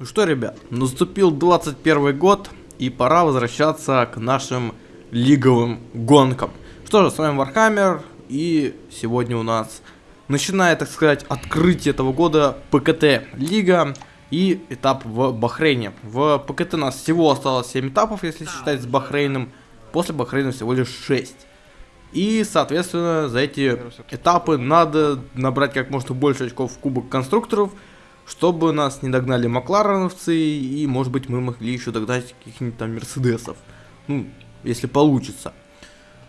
Ну что, ребят, наступил 21 год, и пора возвращаться к нашим лиговым гонкам. Что же, с вами Warhammer, и сегодня у нас начинает, так сказать, открытие этого года ПКТ Лига и этап в Бахрейне. В ПКТ у нас всего осталось 7 этапов, если считать с Бахрейном, после Бахрейна всего лишь 6. И, соответственно, за эти этапы надо набрать как можно больше очков в Кубок Конструкторов, чтобы нас не догнали Маклареновцы, и, может быть, мы могли еще догнать каких-нибудь там Мерседесов. Ну, если получится.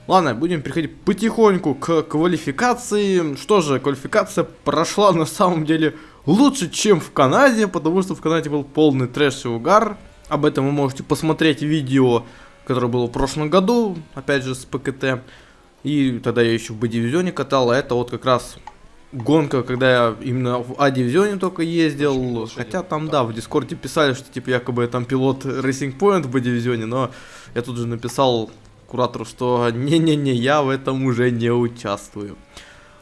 Ладно, будем переходить потихоньку к квалификации. Что же, квалификация прошла на самом деле лучше, чем в Канаде, потому что в Канаде был полный трэш и угар. Об этом вы можете посмотреть видео, которое было в прошлом году, опять же с ПКТ. И тогда я еще в Б-дивизионе катал, а это вот как раз гонка, когда я именно в А-дивизионе только ездил. Хотя там, да, в Дискорде писали, что типа якобы я там пилот Racing Point в Б-дивизионе, но я тут же написал куратору, что не-не-не, я в этом уже не участвую.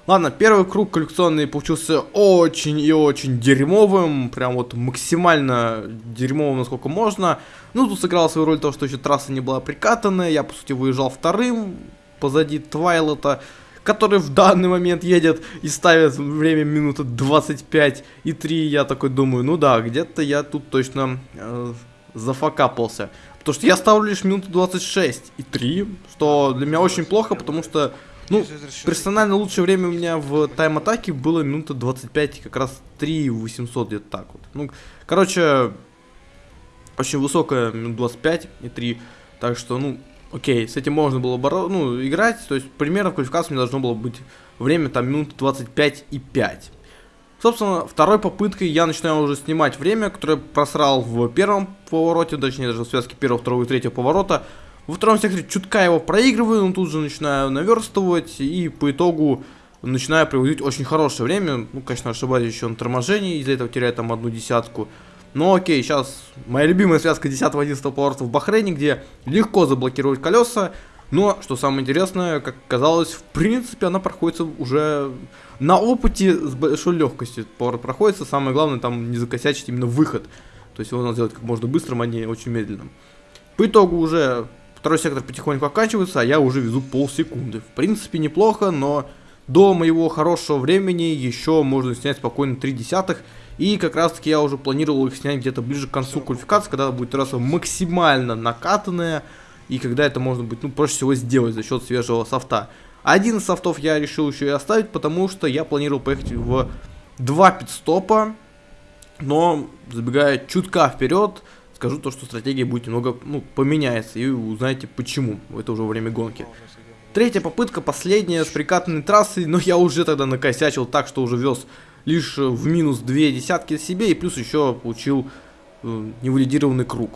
Ладно, первый круг коллекционный получился очень и очень дерьмовым, прям вот максимально дерьмовым, насколько можно. Ну, тут сыграла свою роль то, что еще трасса не была прикатанная, я, по сути, выезжал вторым, позади Твайлота который в данный момент едет и ставит время минуты 25 и 3, я такой думаю, ну да, где-то я тут точно э, зафакапался. Потому что я ставлю лишь минуту 26 и 3, что для меня очень плохо, потому что, ну, персонально лучшее время у меня в тайм-атаке было минута 25, как раз 3 800 где-то так вот. Ну, короче, очень высокая минут 25 и 3, так что, ну, Окей, с этим можно было боро ну, играть, то есть примерно в квалификации у меня должно было быть время там минут 25 и 5. Собственно, второй попыткой я начинаю уже снимать время, которое просрал в первом повороте, точнее даже в связке первого, второго и третьего поворота. Во втором секторе чутка его проигрываю, но тут же начинаю наверстывать и по итогу начинаю приводить очень хорошее время. Ну, конечно, ошибаюсь еще на торможении, из-за этого теряю там одну десятку. Ну окей, сейчас моя любимая связка 10-11 поворота в Бахрейне, где легко заблокировать колеса. Но, что самое интересное, как казалось, в принципе, она проходится уже на опыте с большой легкостью. Поворот проходится, самое главное там не закосячить именно выход. То есть его надо сделать как можно быстрым, а не очень медленным. По итогу уже второй сектор потихоньку оканчивается, а я уже везу полсекунды. В принципе, неплохо, но до моего хорошего времени еще можно снять спокойно 3 десятых. И как раз таки я уже планировал их снять где-то ближе к концу квалификации, когда будет трасса максимально накатанная. И когда это можно будет, ну, проще всего сделать за счет свежего софта. Один из софтов я решил еще и оставить, потому что я планировал поехать в два пидстопа. Но, забегая чутка вперед, скажу то, что стратегия будет немного, ну, поменяется. И узнаете почему. Это уже время гонки. Третья попытка, последняя, с прикатанной трассой, но я уже тогда накосячил так, что уже вез лишь в минус две десятки себе и плюс еще получил э, невалидированный круг.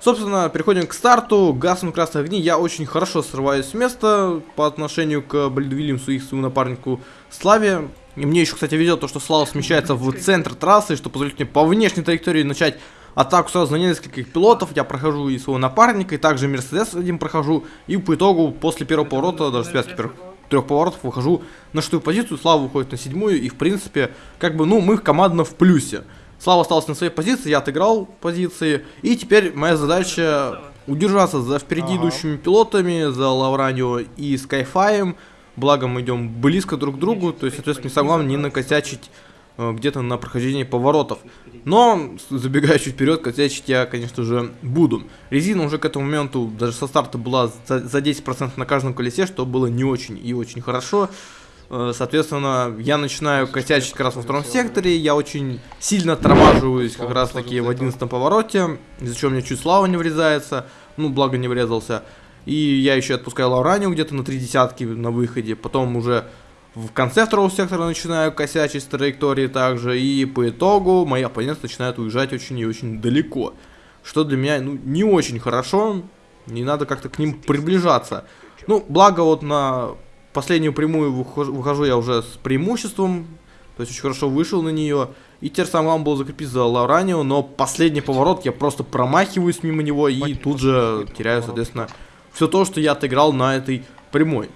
Собственно, переходим к старту. Гасом красных огней я очень хорошо срываюсь с места по отношению к Болиду Вильямсу и своему напарнику Славе. И мне еще, кстати, везет то, что Слава смещается в центр трассы, что позволит мне по внешней траектории начать атаку сразу на нескольких пилотов. Я прохожу и своего напарника, и также Мерседес один прохожу. И по итогу, после первого поворота, даже связки первых трех поворотов выхожу на шестую позицию, Слава выходит на седьмую, и в принципе, как бы, ну, мы командно в плюсе. Слава остался на своей позиции, я отыграл позиции, и теперь моя задача удержаться за впереди идущими пилотами, за Лавранио и Скайфаем, благо мы идем близко друг к другу, то есть, соответственно, самое главное не накосячить где-то на прохождении поворотов. Но, забегая чуть вперед, косячить я, конечно же, буду. Резина уже к этому моменту, даже со старта была за, за 10% на каждом колесе, что было не очень и очень хорошо. Э, соответственно, я начинаю косячить как раз во втором секторе, я очень сильно тормаживаюсь как раз таки в 11 повороте, из-за чего мне чуть слава не врезается, ну, благо не врезался. И я еще отпускаю Лауранию где-то на три десятки на выходе, потом уже в конце второго сектора начинаю косячить с траектории также, и по итогу мои оппоненты начинают уезжать очень и очень далеко. Что для меня ну, не очень хорошо, не надо как-то к ним приближаться. Ну, благо вот на последнюю прямую выхожу, выхожу я уже с преимуществом, то есть очень хорошо вышел на нее. И теперь самое главное было закрепить за Лауранио, но последний поворот я просто промахиваюсь мимо него и тут же теряю, соответственно, все то, что я отыграл на этой прямой.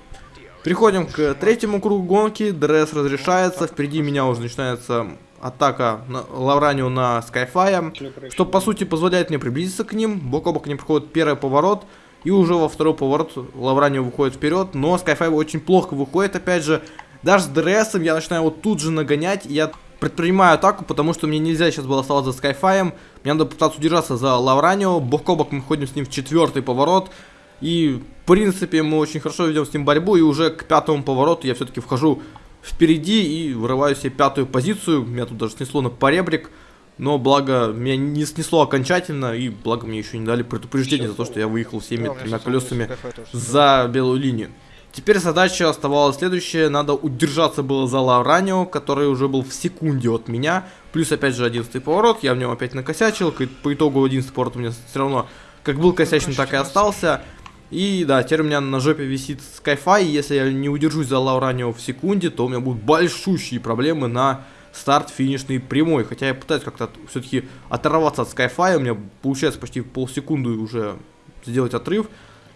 Переходим к третьему кругу гонки. ДРС разрешается. Впереди меня уже начинается атака на Лавранио на Skyfire, что по сути позволяет мне приблизиться к ним. Бок о бок они проходят первый поворот, и уже во второй поворот Лавранио выходит вперед, но Скайфай очень плохо выходит, опять же. Даже с ДРСом я начинаю его тут же нагонять, я предпринимаю атаку, потому что мне нельзя сейчас было оставаться за Скайфаем. Мне надо пытаться удержаться за Лавранио. Бок о бок мы ходим с ним в четвертый поворот. И, в принципе, мы очень хорошо ведем с ним борьбу. И уже к пятому повороту я все-таки вхожу впереди и вырываю себе пятую позицию. Меня тут даже снесло на поребрик. Но благо меня не снесло окончательно, и благо мне еще не дали предупреждение за то, что я выехал всеми тремя колесами за белую линию. Теперь задача оставалась следующая, надо удержаться было за Лавранио, который уже был в секунде от меня, плюс опять же 11 поворот, я в нем опять накосячил, по итогу 11 поворот у меня все равно как был косячный, так и остался. И да, теперь у меня на жопе висит Skyfi, и если я не удержусь за Лауранио в секунде, то у меня будут большущие проблемы на старт финишный прямой. Хотя я пытаюсь как-то все-таки оторваться от Skyfi, у меня получается почти полсекунды уже сделать отрыв.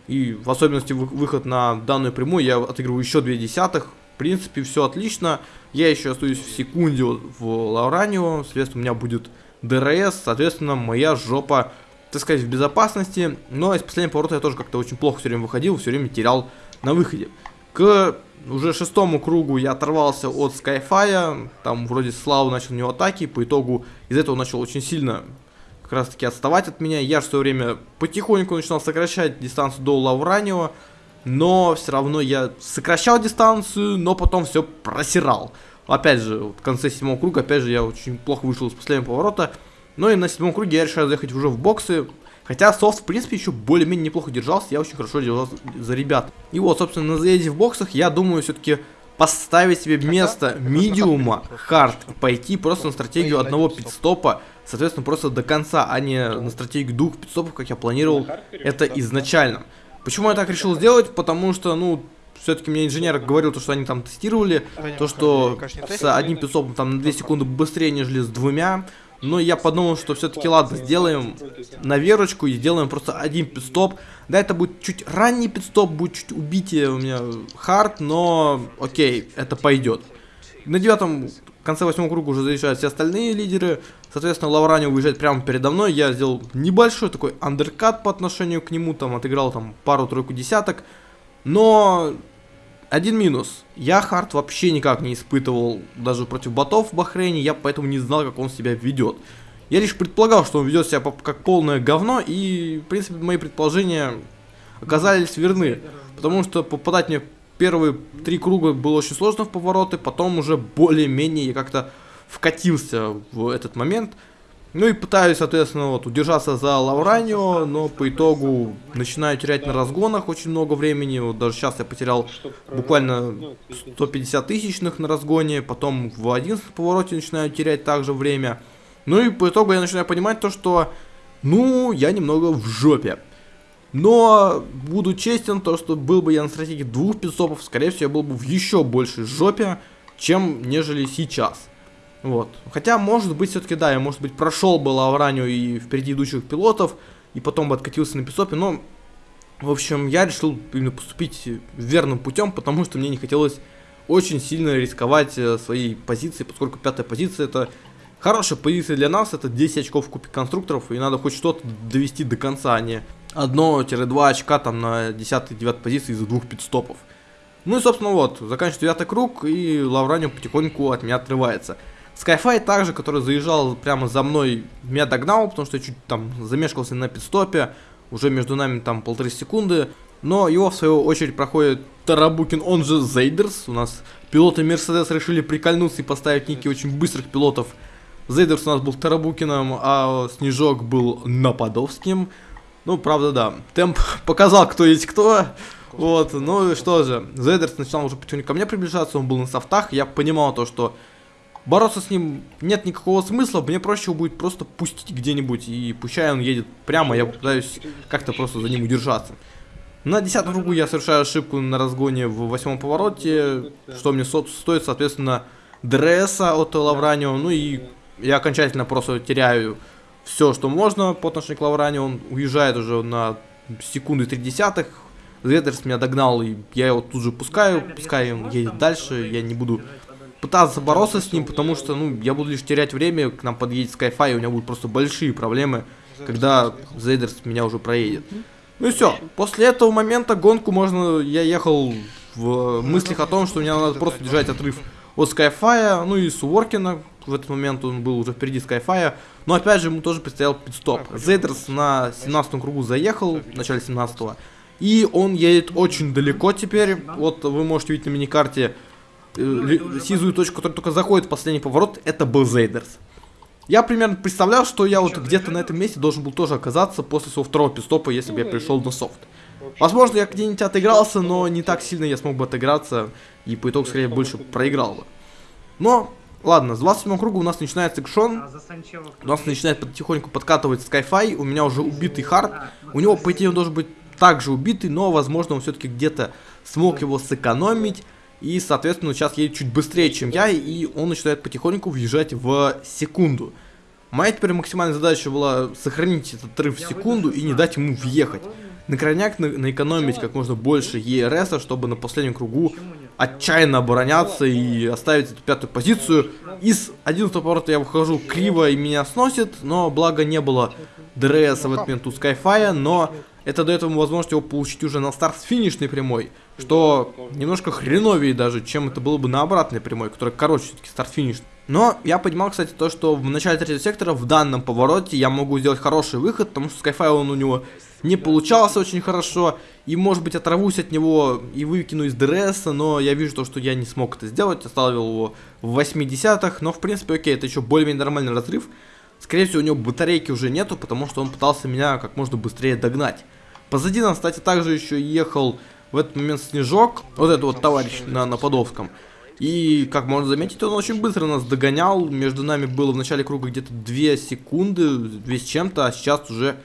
И в особенности выход на данную прямую я отыгрываю еще 2 десятых. В принципе, все отлично. Я еще остаюсь в секунде в Лауранио, соответственно, у меня будет ДРС, соответственно, моя жопа так сказать, в безопасности. Но из последнего поворота я тоже как-то очень плохо все время выходил, все время терял на выходе. К уже шестому кругу я оторвался от Skyfire, там вроде Слава начал у него атаки, по итогу из этого начал очень сильно как раз таки отставать от меня. Я в свое время потихоньку начинал сокращать дистанцию до Лавранио, но все равно я сокращал дистанцию, но потом все просирал. Опять же, в конце седьмого круга, опять же, я очень плохо вышел из последнего поворота. Ну и на седьмом круге я решаю заехать уже в боксы. Хотя софт, в принципе, еще более-менее неплохо держался. Я очень хорошо держался за ребят. И вот, собственно, на заезде в боксах я думаю все-таки поставить себе место медиума, хард, и пойти просто на стратегию одного пидстопа, соответственно, просто до конца, а не на стратегию двух пидстопов, как я планировал это изначально. Почему я так решил сделать? Потому что, ну, все-таки мне инженер говорил, то, что они там тестировали, то, что с одним пидстопом там на 2 секунды быстрее, нежели с двумя. Но я подумал, что все-таки ладно, сделаем на верочку и сделаем просто один пидстоп. Да, это будет чуть ранний пидстоп, будет чуть убитие у меня хард, но окей, это пойдет. На девятом, в конце восьмого круга уже заезжают все остальные лидеры. Соответственно, Лаврани уезжает прямо передо мной. Я сделал небольшой такой андеркат по отношению к нему, там отыграл там пару-тройку десяток. Но один минус. Я хард вообще никак не испытывал даже против ботов в Бахрейне, я поэтому не знал, как он себя ведет. Я лишь предполагал, что он ведет себя как полное говно, и, в принципе, мои предположения оказались верны. Потому что попадать мне первые три круга было очень сложно в повороты, потом уже более-менее я как-то вкатился в этот момент. Ну и пытаюсь, соответственно, вот удержаться за Лавранио, но по итогу начинаю терять на разгонах очень много времени. Вот даже сейчас я потерял буквально 150 тысячных на разгоне, потом в 11 повороте начинаю терять также время. Ну и по итогу я начинаю понимать то, что, ну, я немного в жопе. Но буду честен, то, что был бы я на стратегии двух пидстопов, скорее всего, я был бы в еще большей жопе, чем нежели сейчас. Вот. Хотя, может быть, все-таки, да, я, может быть, прошел бы Лавранию и впереди идущих пилотов, и потом бы откатился на писопе, но, в общем, я решил именно поступить верным путем, потому что мне не хотелось очень сильно рисковать э, своей позицией, поскольку пятая позиция это хорошая позиция для нас, это 10 очков в кубе конструкторов, и надо хоть что-то довести до конца, а не 1-2 очка там на 10-9 позиции из-за двух пидстопов. Ну и, собственно, вот, заканчиваю девятый круг, и Лавранио потихоньку от меня отрывается. Skyfi также, который заезжал прямо за мной, меня догнал, потому что я чуть там замешкался на пидстопе. Уже между нами там полторы секунды. Но его в свою очередь проходит Тарабукин, он же Зейдерс. У нас пилоты Мерседес решили прикольнуться и поставить ники очень быстрых пилотов. Зейдерс у нас был Тарабукиным, а Снежок был Нападовским. Ну, правда, да. Темп показал, кто есть кто. Вот, ну и что же. Зейдерс начинал уже потихоньку ко мне приближаться, он был на софтах. Я понимал то, что бороться с ним нет никакого смысла, мне проще будет просто пустить где-нибудь, и пущай он едет прямо, я пытаюсь как-то просто за ним удержаться. На десятом кругу я совершаю ошибку на разгоне в восьмом повороте, что мне стоит, соответственно, дресса от Лавранио, ну и я окончательно просто теряю все, что можно по отношению к Лавранио, он уезжает уже на секунды три десятых, Зедерс меня догнал, и я его тут же пускаю, пускай он едет дальше, я не буду пытаться бороться с ним, потому что, ну, я буду лишь терять время, к нам подъедет Skyfy, и у меня будут просто большие проблемы, когда Зейдерс меня уже проедет. Ну и все. После этого момента гонку можно... Я ехал в мыслях о том, что мне надо просто держать отрыв от Skyfy, ну и Суворкина. В этот момент он был уже впереди Skyfy. Но опять же ему тоже предстоял пидстоп. Зейдерс на 17 кругу заехал, в начале 17 -го, И он едет очень далеко теперь. Вот вы можете видеть на миникарте э, сизую точку, которая только заходит в последний поворот. Это был Зейдерс. Я примерно представлял, что я вот где-то на этом месте должен был тоже оказаться после своего второго пистопа, если бы я пришел на софт. Возможно, я где-нибудь отыгрался, но не так сильно я смог бы отыграться, и по итогу, скорее, больше проиграл бы. Но, ладно, с 27 круга у нас начинается экшон, у нас начинает потихоньку подкатывать Skyfi, у меня уже убитый хард, у него, по идее, он должен быть также убитый, но, возможно, он все-таки где-то смог его сэкономить, и, соответственно, сейчас едет чуть быстрее, чем я, и он начинает потихоньку въезжать в секунду. Моя теперь максимальная задача была сохранить этот отрыв в секунду и не дать ему въехать. На крайняк на, наэкономить как можно больше ЕРСа, чтобы на последнем кругу отчаянно обороняться и оставить эту пятую позицию. Из 11 поворота я выхожу криво и меня сносит, но благо не было ДРС в этот момент у Skyfire, но это дает ему возможность его получить уже на старт с финишной прямой, что немножко хреновее даже, чем это было бы на обратной прямой, которая короче все-таки старт-финиш. Но я понимал, кстати, то, что в начале третьего сектора в данном повороте я могу сделать хороший выход, потому что Skyfire он у него не получался очень хорошо, и может быть оторвусь от него и выкину из ДРС, но я вижу то, что я не смог это сделать, оставил его в 80-х, но в принципе окей, это еще более-менее нормальный разрыв. Скорее всего у него батарейки уже нету, потому что он пытался меня как можно быстрее догнать. Позади нас, кстати, также еще ехал в этот момент Снежок, вот этот вот товарищ на, на Подовском. И, как можно заметить, он очень быстро нас догонял. Между нами было в начале круга где-то 2 секунды, 2 с чем-то, а сейчас уже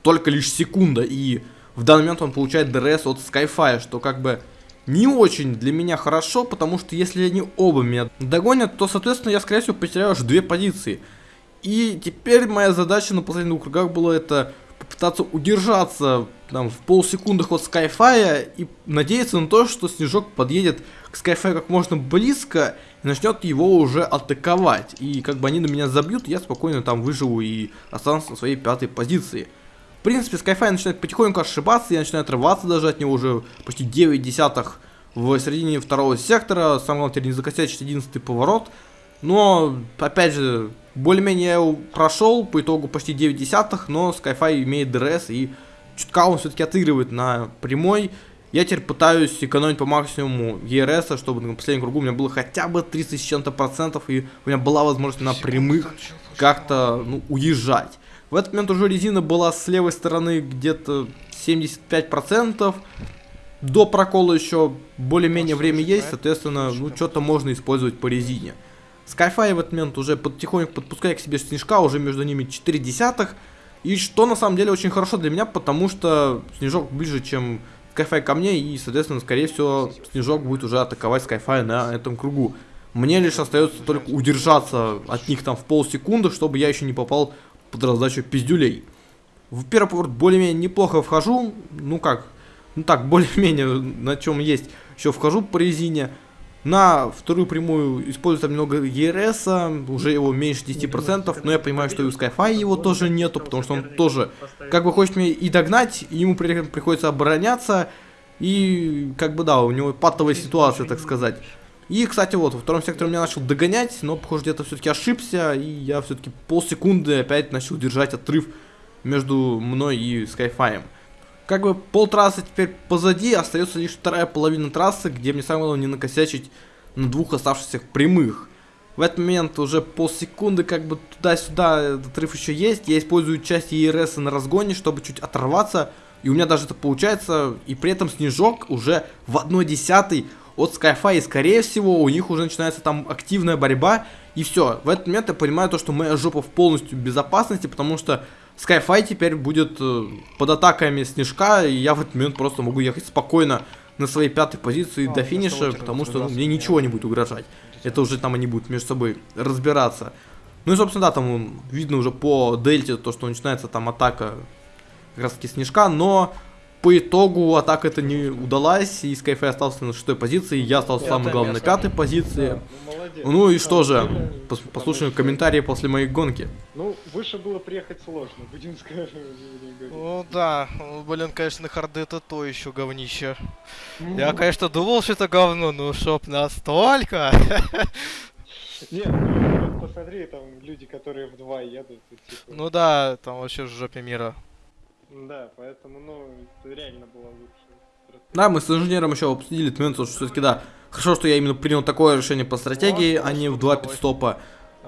только лишь секунда. И в данный момент он получает ДРС от Skyfire, что как бы не очень для меня хорошо, потому что если они оба меня догонят, то, соответственно, я, скорее всего, потеряю аж две позиции. И теперь моя задача на последних кругах была это попытаться удержаться там, в полсекундах от Skyfire и надеяться на то, что Снежок подъедет к Skyfire как можно близко и начнет его уже атаковать. И как бы они на меня забьют, я спокойно там выживу и останусь на своей пятой позиции. В принципе, Skyfire начинает потихоньку ошибаться, я начинаю отрываться даже от него уже почти 9 десятых в середине второго сектора. Самое главное, теперь не закосячить 11 поворот. Но, опять же, более-менее я его прошел, по итогу почти 9 десятых, но Skyfire имеет ДРС и чутка он все-таки отыгрывает на прямой. Я теперь пытаюсь экономить по максимуму ЕРС, чтобы на последнем кругу у меня было хотя бы 30 с чем-то процентов, и у меня была возможность на прямых как-то ну, уезжать. В этот момент уже резина была с левой стороны где-то 75 процентов. До прокола еще более-менее время есть, соответственно, ну что-то можно использовать по резине. Skyfire в этот момент уже потихоньку подпускает к себе снежка, уже между ними 4 десятых. И что на самом деле очень хорошо для меня, потому что снежок ближе, чем Skyfire ко мне, и, соответственно, скорее всего, снежок будет уже атаковать Skyfire на этом кругу. Мне лишь остается только удержаться от них там в полсекунды, чтобы я еще не попал под раздачу пиздюлей. В первый поворот более-менее неплохо вхожу, ну как, ну так, более-менее на чем есть, еще вхожу по резине. На вторую прямую используется немного ЕРС, уже его меньше 10%, но я понимаю, что и у Skyfy его тоже нету, потому что он тоже как бы хочет меня и догнать, и ему при приходится обороняться, и как бы да, у него патовая ситуация, так сказать. И, кстати, вот, во втором секторе меня начал догонять, но, похоже, где-то все-таки ошибся, и я все-таки полсекунды опять начал держать отрыв между мной и Skyfy как бы полтрассы теперь позади, остается лишь вторая половина трассы, где мне самое главное не накосячить на двух оставшихся прямых. В этот момент уже полсекунды как бы туда-сюда этот рыв еще есть. Я использую часть ЕРС на разгоне, чтобы чуть оторваться. И у меня даже это получается. И при этом снежок уже в 1 десятый от Skyfy. И скорее всего у них уже начинается там активная борьба. И все. В этот момент я понимаю то, что моя жопа в полностью безопасности, потому что Skyfy теперь будет э, под атаками Снежка, и я в этот момент просто могу ехать спокойно на своей пятой позиции а, до финиша, потому что ну, мне ничего не будет угрожать. Это уже там они будут между собой разбираться. Ну и, собственно, да, там видно уже по дельте, то, что начинается там атака как раз таки Снежка, но по итогу атака это не удалась, и Skyfire остался на шестой позиции, я остался самым главным на пятой позиции. Ну. Ну и что же, пос- послушаем комментарии после моей гонки. Ну, выше было приехать сложно, будем говорить. Ну да, ну, блин, конечно, харды это то еще говнище. Ну, Я, конечно, думал, что это говно, но чтоб настолько. Нет, ну, посмотри, там люди, которые в два едут, и, типа, Ну да, там вообще в жопе мира. Да, поэтому, ну, это реально было лучше. Да, мы с инженером еще обсудили этот момент, что все-таки да, хорошо, что я именно принял такое решение по стратегии, а не в два пидстопа.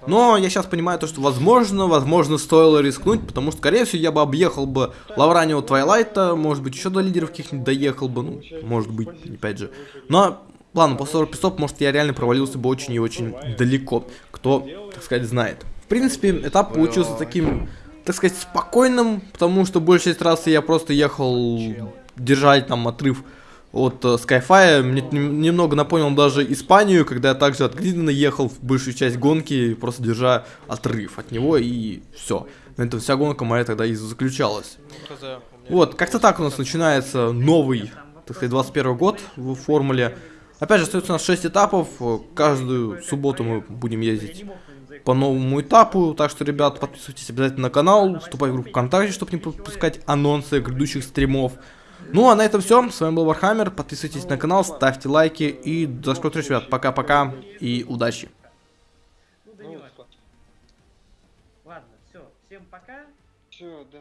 Но я сейчас понимаю то, что возможно, возможно, стоило рискнуть, потому что, скорее всего, я бы объехал бы Лавранио Твайлайта, может быть, еще до лидеров каких-нибудь доехал бы, ну, может быть, опять же. Но, ладно, после 40 пидстоп, может, я реально провалился бы очень и очень далеко, кто, так сказать, знает. В принципе, этап получился таким, так сказать, спокойным, потому что большая часть трассы я просто ехал держать там отрыв от э, Skyfire. Мне немного напомнил даже Испанию, когда я также от Гридена ехал в большую часть гонки, просто держа отрыв от него, и все. На этом вся гонка моя тогда и заключалась. Ну, Вот, как-то так у нас начинается новый, так сказать, 21 год в формуле. Опять же, остается у нас 6 этапов. э, Каждую субботу мы будем ездить по новому этапу. Так что, ребят, подписывайтесь обязательно на канал, вступайте в группу ВКонтакте, чтобы не пропускать анонсы грядущих стримов. Ну а на этом все. С вами был Вархаммер. Подписывайтесь на канал, ставьте лайки и до скорых встреч, ребят. Пока-пока и удачи. Ну, ладно, все, всем пока. все, да.